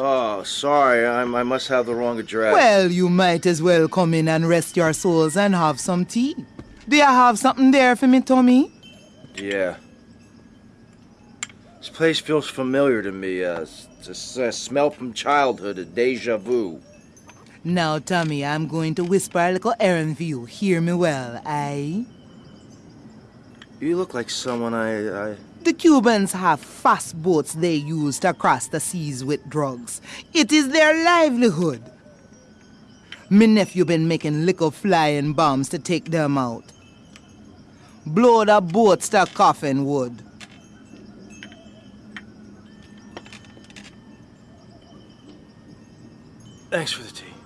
Oh, sorry. I'm, I must have the wrong address. Well, you might as well come in and rest your souls and have some tea. Do you have something there for me, Tommy? Yeah. This place feels familiar to me. Uh, it's a, a smell from childhood, a deja vu. Now, Tommy, I'm going to whisper a little errand for you. Hear me well, aye? You look like someone I, I... The Cubans have fast boats they use to cross the seas with drugs. It is their livelihood. Me nephew been making little flying bombs to take them out. Blow the boats to coffin wood. Thanks for the tea.